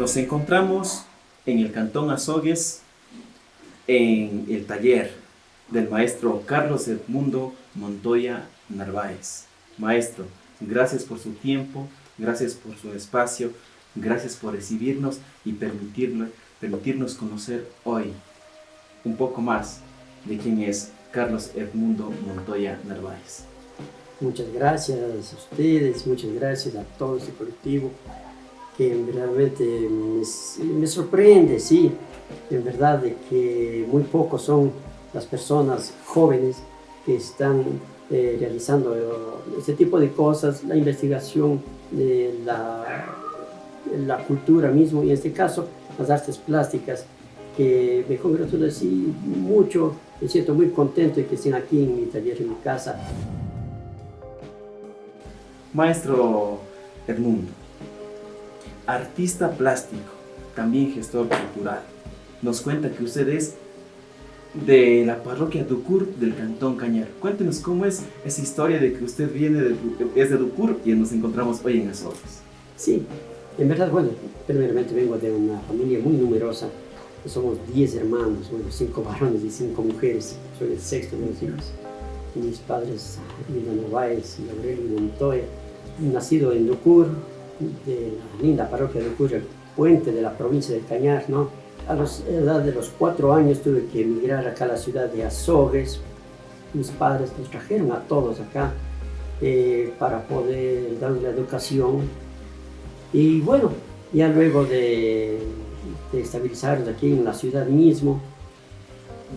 Nos encontramos en el Cantón Azogues, en el taller del maestro Carlos Edmundo Montoya Narváez. Maestro, gracias por su tiempo, gracias por su espacio, gracias por recibirnos y permitirnos conocer hoy un poco más de quién es Carlos Edmundo Montoya Narváez. Muchas gracias a ustedes, muchas gracias a todo este colectivo que realmente me, sorprende, sí, en verdad que muy pocos son las personas jóvenes que están eh, realizando este tipo de cosas, la investigación de la, la cultura mismo, y en este caso las artes plásticas, que me congratulo así mucho, me siento muy contento de que estén aquí en mi taller, en mi casa. Maestro Edmundo, artista plástico, también gestor cultural, nos cuenta que usted es de la parroquia Ducur del Cantón Cañar. Cuéntenos cómo es esa historia de que usted viene de, es de Ducur y nos encontramos hoy en Azores. Sí, en verdad, bueno, primeramente vengo de una familia muy numerosa. Somos 10 hermanos, bueno, 5 varones y 5 mujeres. Soy el sexto de los hijos. Mis padres, Emiliano Nováez y Aurelio Montoya, nacido en Ducur, de la linda parroquia de Ducur, el puente de la provincia del Cañar, ¿no? A la edad de los cuatro años tuve que emigrar acá a la ciudad de Azogues. Mis padres nos trajeron a todos acá eh, para poder la educación. Y bueno, ya luego de, de estabilizarnos aquí en la ciudad mismo.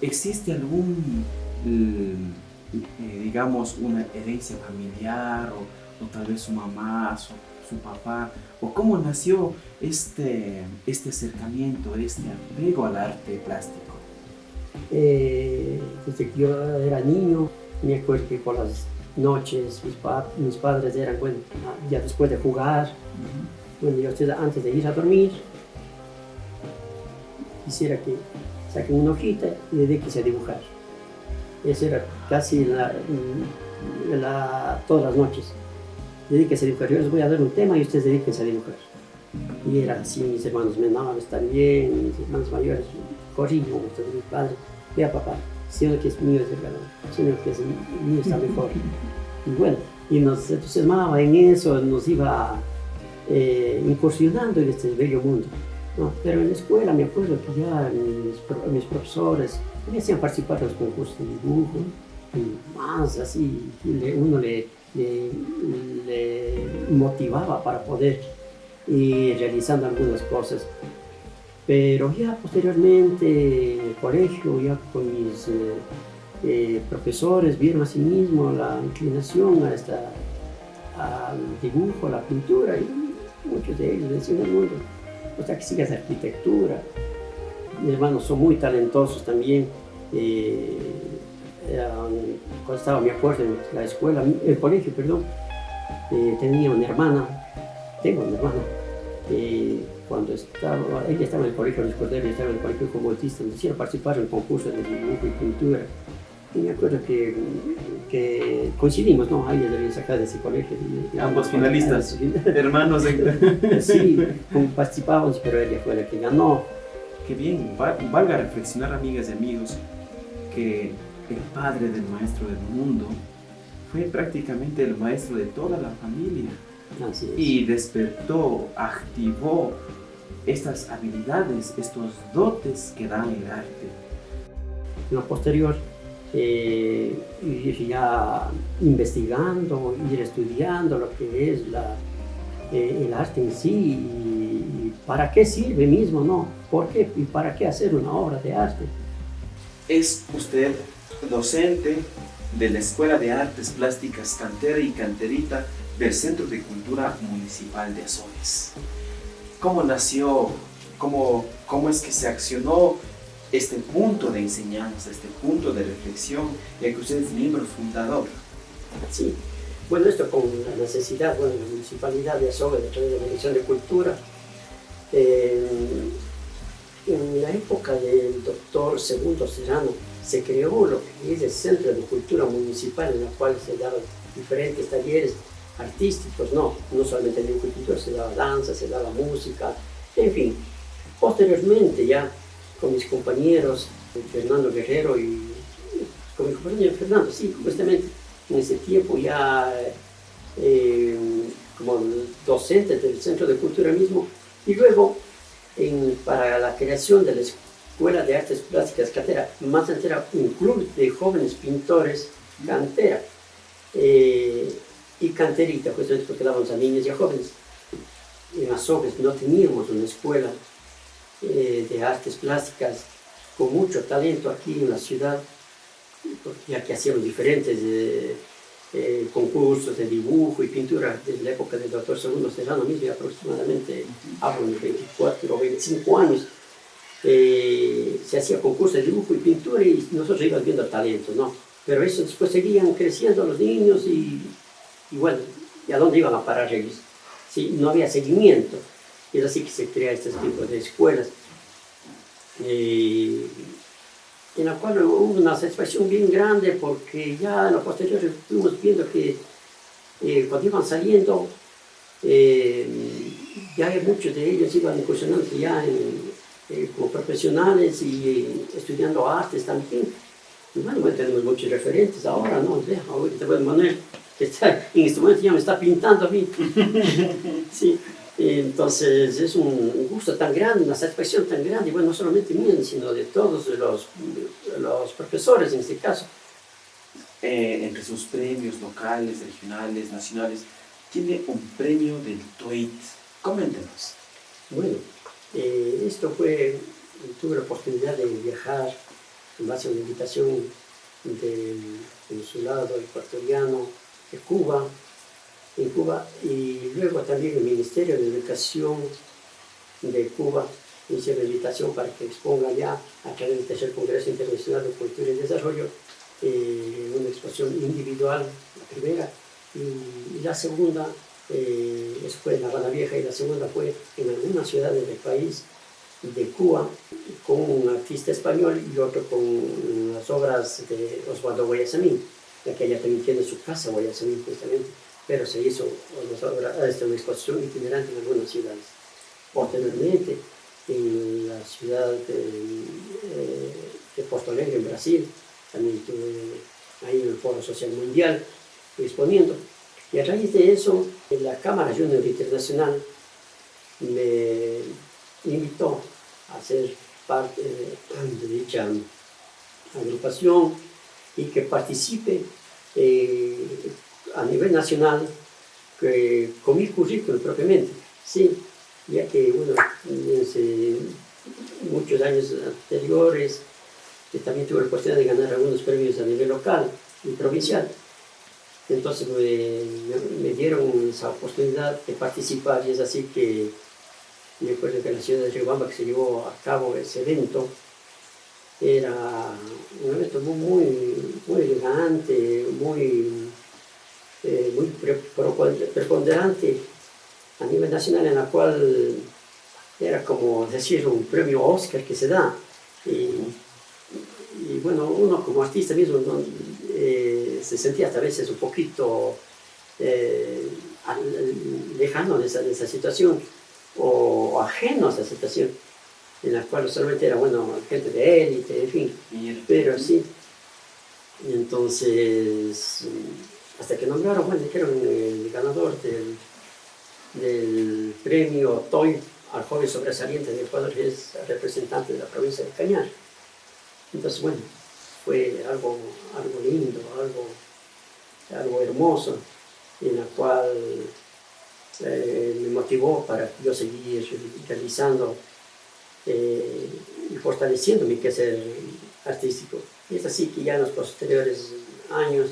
¿Existe algún, mm, eh, digamos, una herencia familiar o o tal vez su mamá, su, su papá, o cómo nació este, este acercamiento, este apego al arte plástico? Eh, desde que yo era niño, me acuerdo que por las noches mis, mis padres eran, bueno, ya después de jugar, bueno, yo antes de ir a dormir, quisiera que saquen una hojita y dedíquese a dibujar. Eso era casi la, la, todas las noches dedíquese a dibujar, yo les voy a dar un tema y ustedes dedíquense a dibujar. Y era así, mis hermanos menores también, mis hermanos mayores, corrijo, mi padre, vea papá, si uno que es mío es verdad, si uno que es mío está mejor. Y bueno, y nos entusiasmaba en eso, nos iba eh, incursionando en este bello mundo. ¿no? Pero en la escuela me acuerdo que ya mis, mis profesores me hacían participar en los concursos de dibujo, y más así, uno le le, motivaba para poder ir realizando algunas cosas. Pero ya posteriormente en el colegio, ya con mis eh, eh, profesores, vieron a sí mismo la inclinación a esta, al dibujo, a la pintura, y muchos de ellos decían, el mundo, o sea, que sigas arquitectura. Mis hermanos son muy talentosos también. Eh, cuando estaba, me acuerdo, en la escuela, el colegio, perdón, eh, tenía una hermana, tengo una hermana, eh, cuando estaba, ella estaba en el colegio de y estaba en el colegio como autista, me hicieron participar en concursos de dibujo y pintura. Y me acuerdo que, que coincidimos, ¿no? Ahí debía sacar de ese colegio. Ambos finalistas, hermanos. sí, participábamos, pero ella fue la que ganó. Qué bien, valga reflexionar, amigas y amigos, que el padre del maestro del mundo, fue prácticamente el maestro de toda la familia. Y despertó, activó estas habilidades, estos dotes que da el arte. En lo posterior, eh, ir ya investigando, ir estudiando lo que es la, eh, el arte en sí y, para qué sirve mismo, ¿no? ¿Por qué y para qué hacer una obra de arte? Es usted docente de la Escuela de Artes Plásticas Cantera y Canterita del Centro de Cultura Municipal de Azores. ¿Cómo nació, cómo, cómo es que se accionó este punto de enseñanza, este punto de reflexión, ya que usted es miembro fundador? Sí, bueno, esto con la necesidad, bueno, la Municipalidad de Azores, de través de la Dirección de Cultura, eh, en la época del doctor Segundo Serrano, se creó lo que es el Centro de Cultura Municipal, en el cual se daban diferentes talleres artísticos, no, no solamente de cultura, se daba danza, se daba música, En fin, posteriormente ya con mis compañeros, Fernando Guerrero y con mi compañero Fernando, sí, justamente en ese tiempo ya eh, como docente del Centro de Cultura mismo, y luego para la creación de la Escuela de Artes Plásticas Cantera, más entera un club de jóvenes pintores cantera eh, y canterita, justamente porque dábamos a niños y a jóvenes. En Azogues no teníamos una escuela eh, de artes plásticas con mucho talento aquí en la ciudad, ya que hacíamos diferentes eh, concursos de dibujo y pintura desde la época del doctor Segundo Serrano mismo, aproximadamente hablo de 24 o 25 años. Se hacía concursos de dibujo y pintura y nosotros íbamos viendo talentos, ¿no? Pero eso después seguían creciendo los niños y, y bueno, ¿y a dónde iban a parar ellos? Sí, no había seguimiento. Es así que se crea este tipo de escuelas. Eh, en la cual hubo una satisfacción bien grande porque ya en lo posterior estuvimos viendo que eh, cuando iban saliendo, eh, ya muchos de ellos iban incursionando ya como profesionales y estudiando artes también. Y bueno, tenemos muchos referentes ahora, ¿no? Ahorita, Manuel, que está en este momento ya me está pintando a mí. sí. Entonces es un gusto tan grande, una satisfacción tan grande, bueno, no solamente mío, sino de todos los, los profesores en este caso. Eh, entre sus premios locales, regionales, nacionales, tiene un premio del TOEIT. Coméntenos. Bueno, eh, esto fue, tuve la oportunidad de viajar en base a una invitación del consulado ecuatoriano de Cuba, en Cuba y luego también el Ministerio de Educación de Cuba hizo la invitación para que exponga ya a través del tercer Congreso Internacional de Cultura y Desarrollo eh, una exposición individual, la primera, y, la segunda eh, fue en La Habana Vieja y la segunda fue en algunas ciudades del país de Cuba con un artista español y otro con las obras de Osvaldo Guayasamín, ya que ella también tiene su casa Guayasamín justamente pero se hizo esta una exposición itinerante en algunas ciudades. Posteriormente, en la ciudad de, eh, de Porto Alegre, en Brasil, también estuve ahí en el Foro Social Mundial exponiendo. Y a raíz de eso, la Cámara Junior Internacional me invitó a ser parte de dicha agrupación y que participe eh, a nivel nacional con mi currículum propiamente, sí, ya que bueno, desde muchos años anteriores que también tuve la oportunidad de ganar algunos premios a nivel local y provincial. Entonces me, dieron esa oportunidad de participar y es así que me acuerdo que en la ciudad de Riobamba que se llevó a cabo ese evento era un evento muy, muy elegante, muy eh, muy preponderante a nivel nacional en la cual era como decir un premio Oscar que se da. Y, bueno uno como artista mismo eh, se sentía hasta veces un poquito eh, lejano de esa, de esa, situación o ajeno a esa situación en la cual solamente era bueno gente de élite en fin pero sí entonces hasta que nombraron, bueno, dijeron el ganador del, del premio TOY al joven sobresaliente de Ecuador, que es representante de la provincia de Cañar. Entonces, bueno, fue algo, algo lindo, algo, algo hermoso, en la cual eh, me motivó para yo seguir realizando eh, y fortaleciendo mi quehacer artístico. Y es así que ya en los posteriores años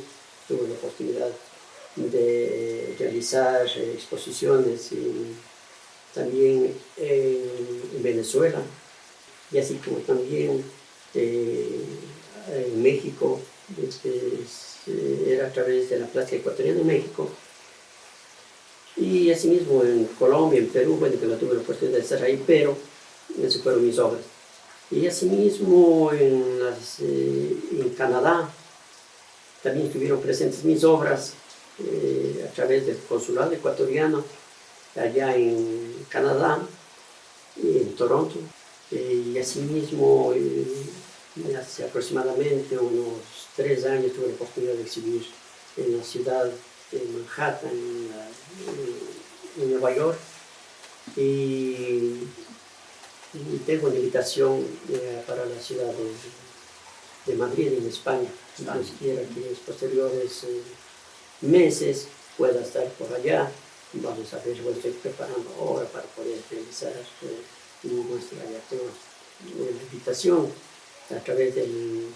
tuve la oportunidad de realizar exposiciones y también en Venezuela y así como también eh, en México, este, era a través de la Plaza Ecuatoriana de México y asimismo en Colombia, en Perú, bueno, que no tuve la oportunidad de estar ahí, pero esas fueron mis obras. Y asimismo en, eh, en Canadá, también estuvieron presentes mis obras eh, a través del consulado ecuatoriano allá en Canadá en Toronto. Eh, y asimismo, eh, hace aproximadamente unos tres años tuve la oportunidad de exhibir en la ciudad de Manhattan, en, Nueva York. Y, tengo una invitación eh, para la ciudad de, de, Madrid, en España. Entonces quiero que en los posteriores meses pueda estar por allá. Vamos a ver, estoy preparando ahora para poder realizar nuestra invitación a través del,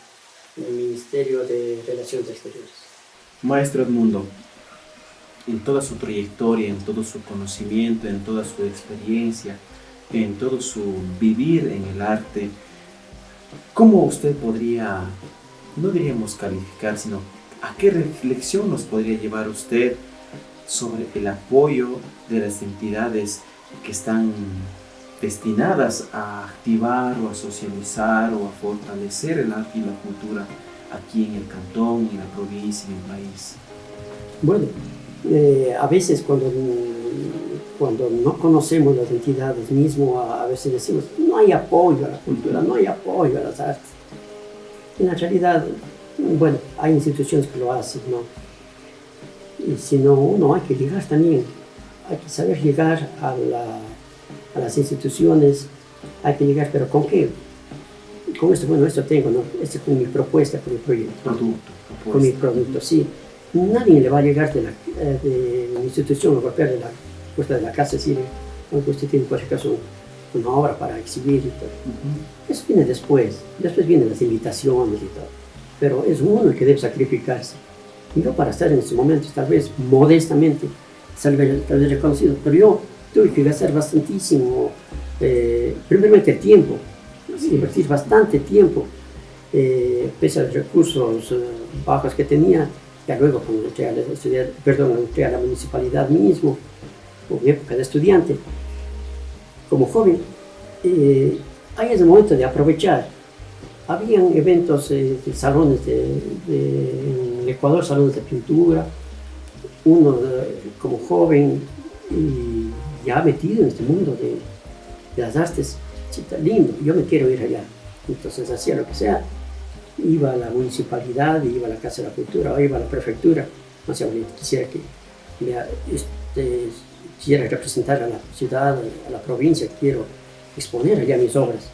Ministerio de Relaciones Exteriores. Maestro Edmundo, en toda su trayectoria, en todo su conocimiento, en toda su experiencia, en todo su vivir en el arte, ¿cómo usted podría, no diríamos calificar, sino a qué reflexión nos podría llevar usted sobre el apoyo de las entidades que están destinadas a activar o a socializar o a fortalecer el arte y la cultura aquí en el cantón, en la provincia, en el país? Bueno, eh, a veces cuando, cuando no conocemos las entidades mismo, a, veces decimos, no hay apoyo a la cultura, no hay apoyo a las artes. En la realidad, bueno, hay instituciones que lo hacen, ¿no? Y si no, uno hay que llegar también, hay que saber llegar a la a las instituciones, hay que llegar, pero ¿con qué? Con esto, bueno, esto tengo, ¿no? Este es con mi propuesta, con mi proyecto. Producto, Con mi producto, sí. Nadie le va a llegar de la, eh, de la institución o golpear de la puerta de la casa y decirle, aunque usted tiene, por caso, una obra para exhibir y todo. Eso viene después, después vienen las invitaciones y todo. Pero es uno el que debe sacrificarse. Y yo para estar en estos momentos, tal vez modestamente, tal vez reconocido, pero yo tuve que gastar bastantísimo, eh, primeramente tiempo, invertir bastante tiempo, eh, pese a los recursos eh, bajos que tenía, ya luego cuando entré a la, a la municipalidad mismo, en época de estudiante, como joven, eh, ahí es el momento de aprovechar. Habían eventos, de salones de, en Ecuador, salones de pintura, uno como joven y ya metido en este mundo de, las artes, está lindo, yo me quiero ir allá. Entonces hacía lo que sea, iba a la municipalidad, iba a la Casa de la Cultura, o iba a la prefectura, no sé, quisiera que este, quisiera representar a la ciudad, a la provincia, quiero exponer allá mis obras.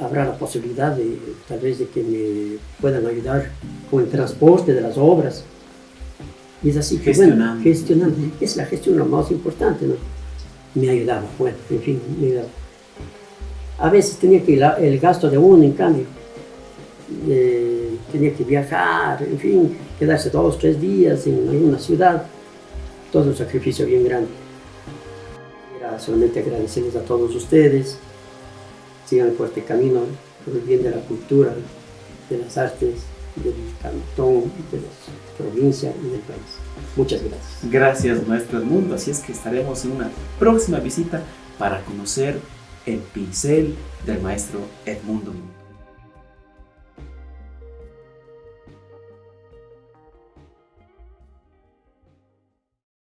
Habrá la posibilidad de, tal vez, de que me puedan ayudar con el transporte de las obras, y es así que, gestionando. gestionando. Es la gestión lo más importante, ¿no? Me ayudaba, bueno, en fin, me ayudaba. A veces tenía que ir el gasto de uno, en cambio, eh, tenía que viajar, en fin, quedarse dos, tres días en una ciudad, todo un sacrificio bien grande. Era solamente agradecerles a todos ustedes, sigan por este camino, por el bien de la cultura, de las artes, del cantón, de la provincia y del país. Muchas gracias. Gracias, maestro Edmundo. Así es que estaremos en una próxima visita para conocer el pincel del maestro Edmundo.